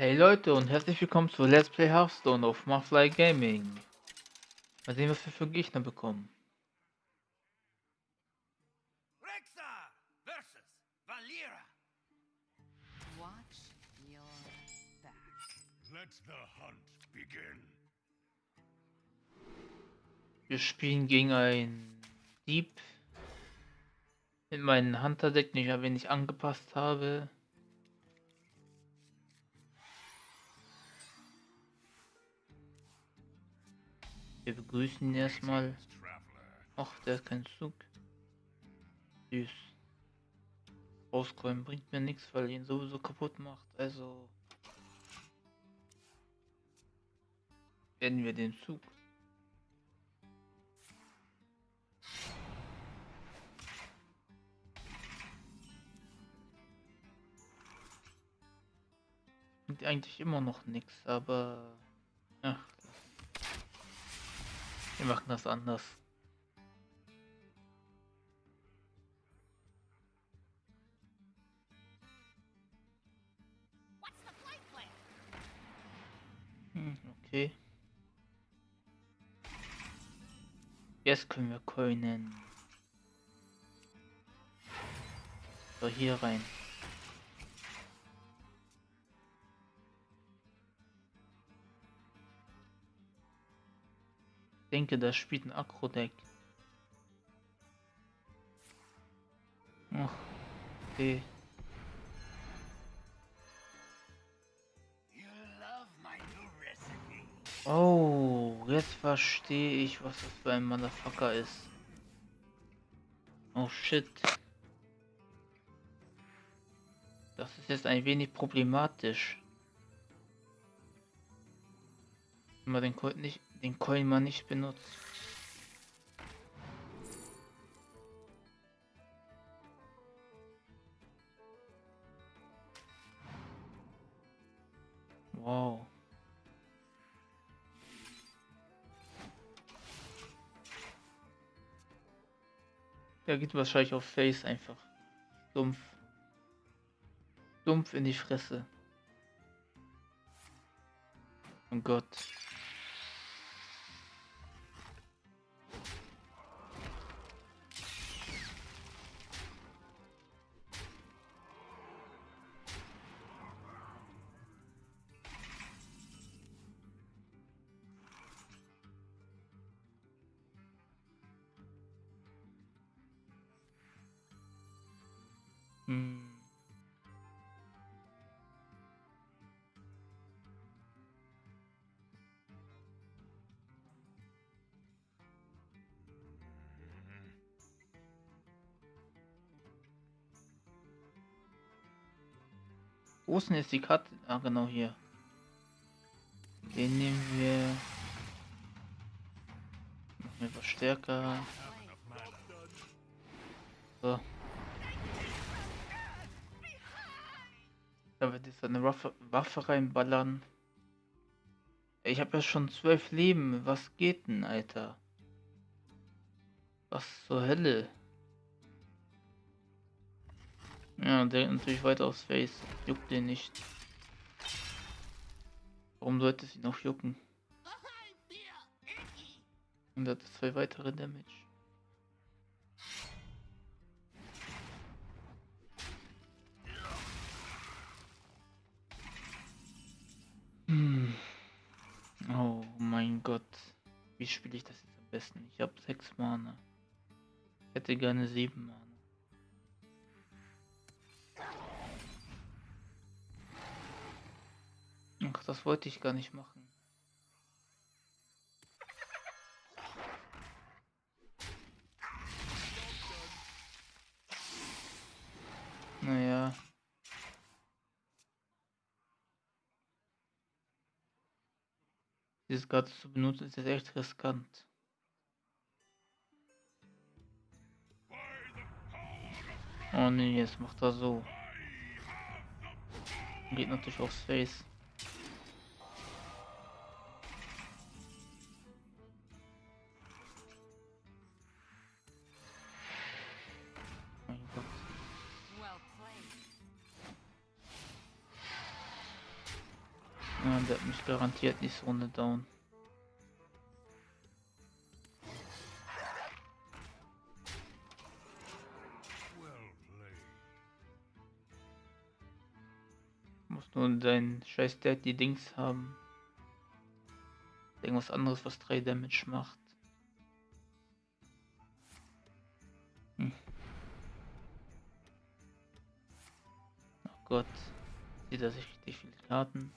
Hey Leute und herzlich willkommen zu Let's Play Hearthstone auf Mafly Gaming. Mal sehen, was wir für Gegner bekommen. Rexa versus Valera. Watch your back. Let the hunt begin. Wir spielen gegen einen Dieb mit meinem Hunter-Deck, den ich ein wenig angepasst habe. Wir begrüßen erstmal. Ach, der hat keinen Zug. Süß. Rausräumen bringt mir nichts, weil ihn sowieso kaputt macht. Also werden wir den Zug. Bringt eigentlich immer noch nichts, aber ach, wir machen das anders. Hm, okay. Jetzt können wir coinen. So, hier rein. Denke, das spielt ein Akro-Deck. Ach, okay. Oh, jetzt verstehe ich, was das für ein Motherfucker ist. Oh shit. Das ist jetzt ein wenig problematisch. Wenn man den Coin nicht, den Coin mal nicht benutzt. Wow. Der geht wahrscheinlich auf Face einfach. Dumpf. Dumpf in die Fresse. Oh Gott. Hm. Wo ist denn jetzt die Karte? Ah, genau hier. Den nehmen wir. Machen wir etwas stärker. So. Da wird jetzt eine Waffe, Waffe reinballern. Ich habe ja schon zwölf Leben. Was geht denn, Alter? Was zur Hölle? Ja, der natürlich weiter aufs Face. Juckt den nicht. Warum sollte es ihn noch jucken? Und hat zwei weitere Damage. Besten? Ich habe sechs Mana. Ich hätte gerne sieben Mana. Ach, das wollte ich gar nicht machen. Naja. Dieses gerade zu benutzen ist echt riskant. Oh nee, jetzt macht er so. Geht natürlich aufs Face. Ja, der hat mich garantiert nicht so ohne down. Nur dein scheiß Daddy Dings haben. Irgendwas anderes, was 3 Damage macht. Hm. Oh Gott. Sieht er sich richtig viele Karten.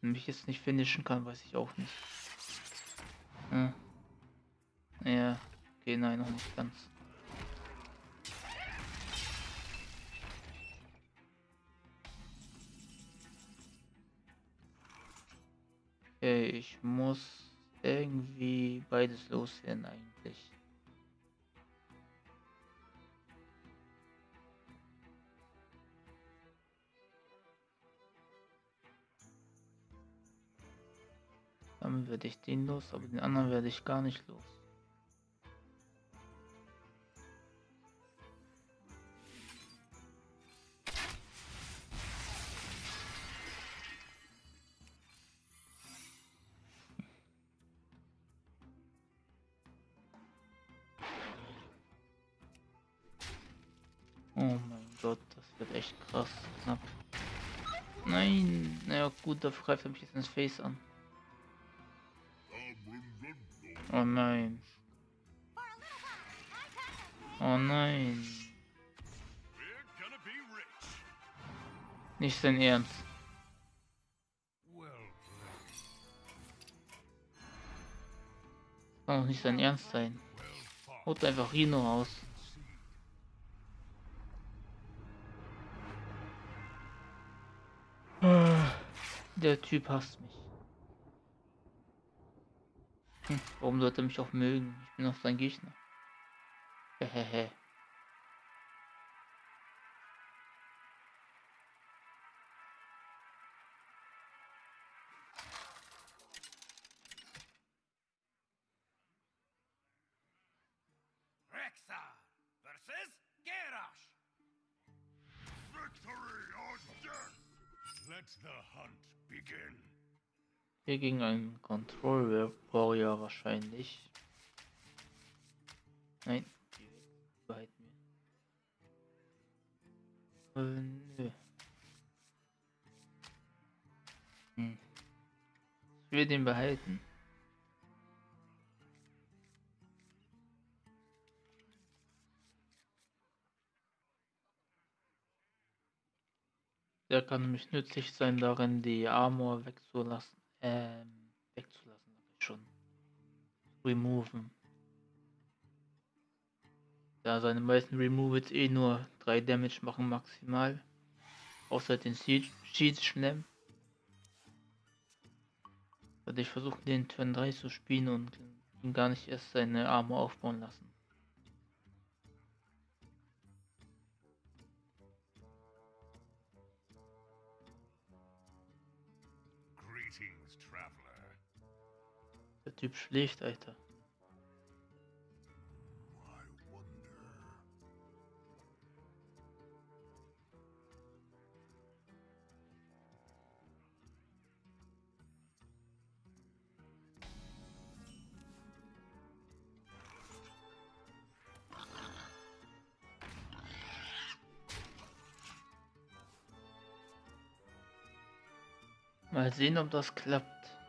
Wenn mich jetzt nicht finishen kann, weiß ich auch nicht. Hm. Ja, okay, nein, noch nicht ganz. Okay, ich muss irgendwie beides loswerden eigentlich. Dann werde ich den los, aber den anderen werde ich gar nicht los. Nein, naja gut, dafür greift er mich jetzt ins Face an. Oh nein. Oh nein. Nicht sein Ernst. Played. Kann doch nicht sein Ernst sein. Haut einfach Rino aus. Der Typ hasst mich. Hm, warum sollte er mich auch mögen? Ich bin doch sein Gegner. Hehehe. The hunt. Hier gegen einen Control Warrior wahrscheinlich. Nein, behalten wir. Äh, nö. Hm. Ich will den behalten. Der kann nämlich nützlich sein darin, die Armor wegzulassen. Ähm, wegzulassen, schon. Removen. Da seine meisten Removals eh nur 3 Damage machen maximal. Außer den Siege Schlemm. Werde ich versuchen den Turn 3 zu spielen und gar nicht erst seine Armor aufbauen lassen. Typ schläft, Alter. Mal sehen, ob das klappt.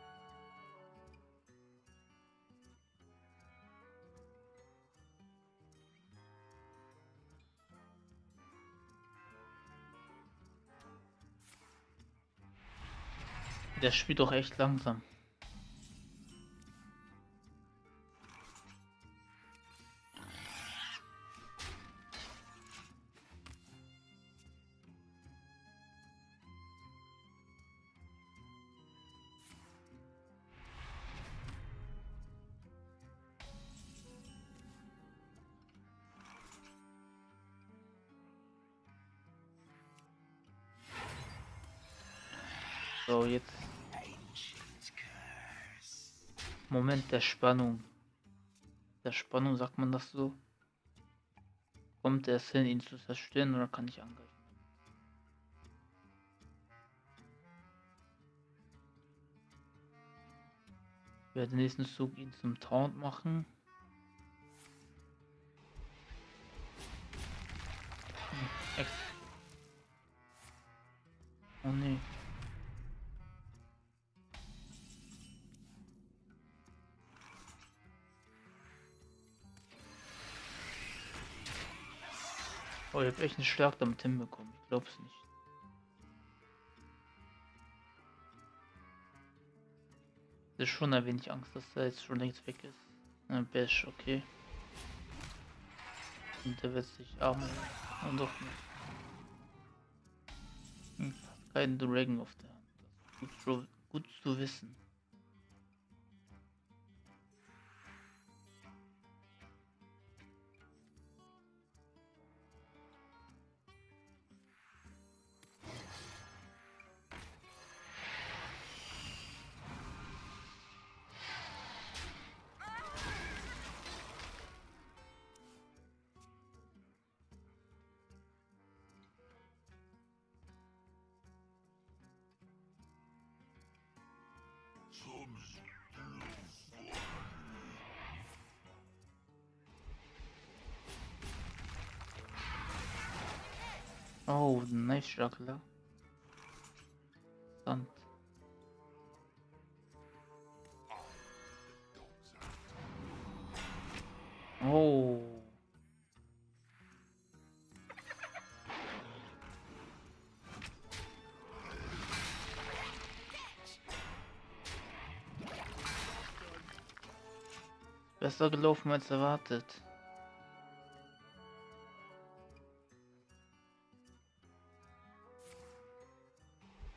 Der spielt doch echt langsam. So, jetzt Moment der Spannung. Der Spannung sagt man das so. Kommt er es hin, ihn zu zerstören oder kann ich angreifen? Ich werde den nächsten Zug ihn zum Taunt machen. Hm, oh nee. Oh, ich hab echt einen Schlag damit hinbekommen. Ich glaub's nicht. Das ist schon ein wenig Angst, dass er jetzt schon längst weg ist. Ein Bash, okay. Und der wird sich arme. Und doch nicht. Hm, keinen Dragon auf der Hand. Gut, gut zu wissen. Oh, nice juggler. Sand. Oh. Besser gelaufen als erwartet.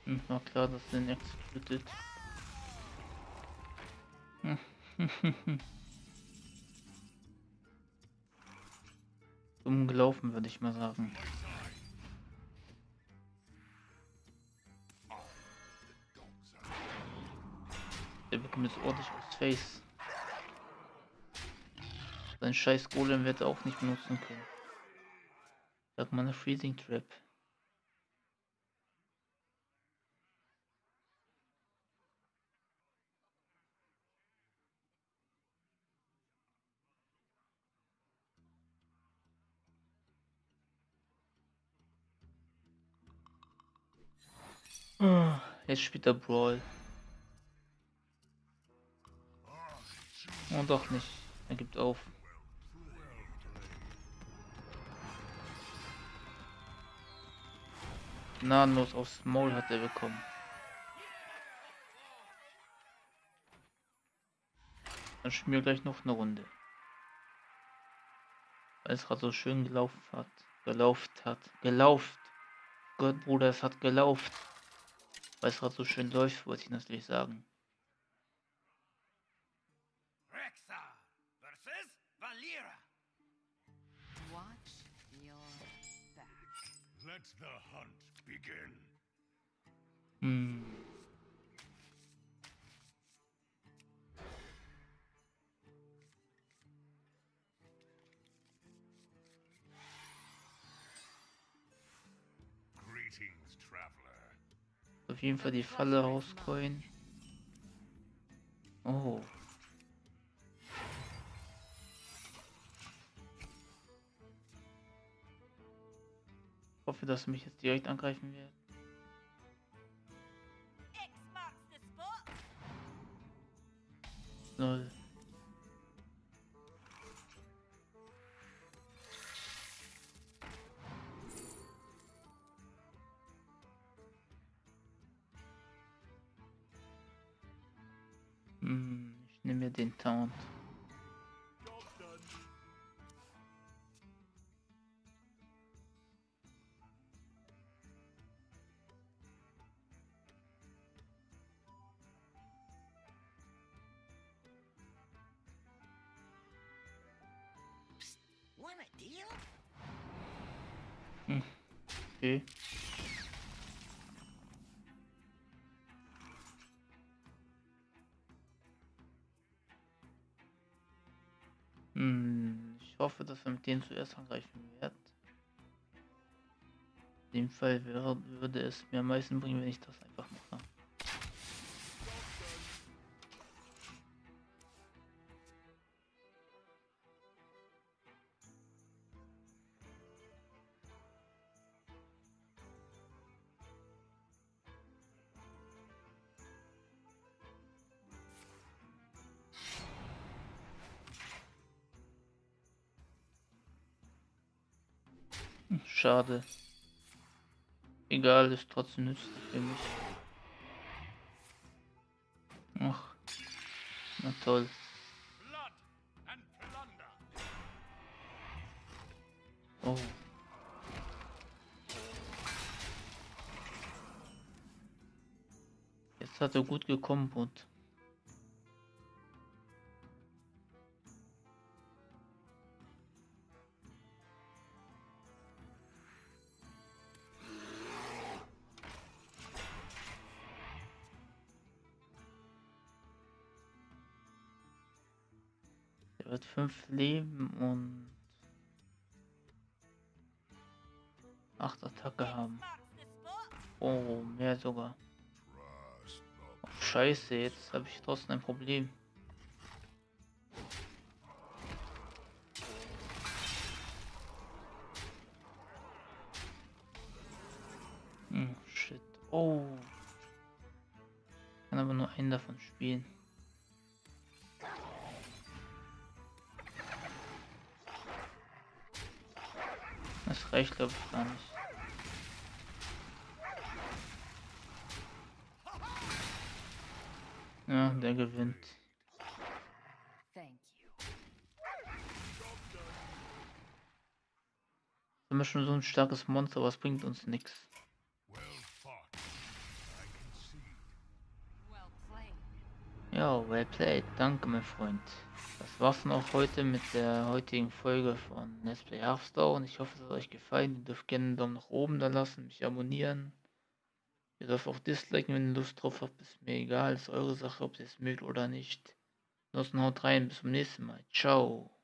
Hm, war klar, dass den executed. Dumm gelaufen, würde ich mal sagen. Der bekommt jetzt ordentlich aufs Face. Sein scheiß Golem wird er auch nicht benutzen können. Sag mal eine Freezing Trap. Jetzt spielt er Brawl. Oh, doch nicht. Er gibt auf. Gnadenlos aufs Maul hat er bekommen. Dann spielen wir gleich noch eine Runde. Weil es gerade so schön gelaufen hat. Gelauft hat. Gelauft. Gott, Bruder, es hat gelauft. Weil es gerade so schön läuft, wollte ich natürlich sagen. Rexa versus Valera. Watch your back. Let the hunt begin. Hm. Greetings, traveler. Auf jeden Fall die Falle rauscoin. Oh. Ich hoffe, dass mich jetzt direkt angreifen wird. Null. Ich nehme mir den Taunt. Want a deal? Okay. Hoffe, dass er mit denen zuerst angreifen wird. In dem Fall wäre, würde es mir am meisten bringen, wenn ich das einfach mache. Schade. Egal, ist trotzdem nützlich für mich. Ach, na toll. Oh. Jetzt hat er gut gekommen und fünf Leben und acht Attacke haben. Oh, mehr sogar. Oh, scheiße, jetzt habe ich trotzdem ein Problem. Hm, shit. Oh. Kann aber nur einen davon spielen. Das reicht glaube ich gar nicht. Ja, der gewinnt. Wir haben schon so ein starkes Monster, was bringt uns nichts. Well fought. I concede. Well played. Ja, well played. Danke, mein Freund. Das war's dann auch heute mit der heutigen Folge von Let's Play Hearthstone. Ich hoffe, es hat euch gefallen. Ihr dürft gerne einen Daumen nach oben da lassen, mich abonnieren. Ihr dürft auch disliken, wenn ihr Lust drauf habt. Ist mir egal, ist eure Sache, ob ihr es mögt oder nicht. Ansonsten haut rein, bis zum nächsten Mal. Ciao.